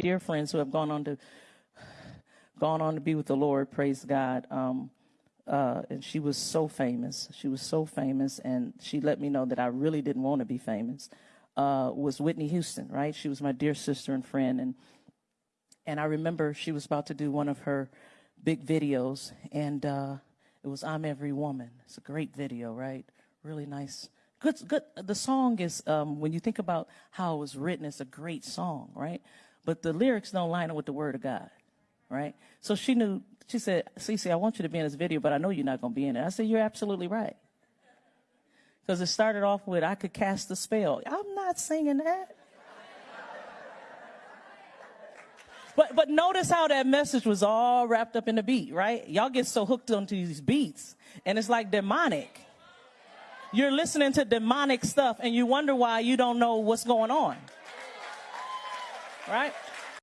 dear friends who have gone on to gone on to be with the Lord. Praise God. Um, uh, and she was so famous. She was so famous, and she let me know that I really didn't want to be famous. Uh, was Whitney Houston, right? She was my dear sister and friend, and and I remember she was about to do one of her big videos, and uh, it was "I'm Every Woman." It's a great video, right? Really nice. Good, good. The song is um, when you think about how it was written, it's a great song, right? But the lyrics don't line up with the Word of God, right? So she knew. She said, "Cece, I want you to be in this video, but I know you're not going to be in it." I said, "You're absolutely right." Because it started off with, "I could cast a spell." I'm not singing that. But but notice how that message was all wrapped up in the beat, right? Y'all get so hooked onto these beats, and it's like demonic. You're listening to demonic stuff, and you wonder why you don't know what's going on, Right?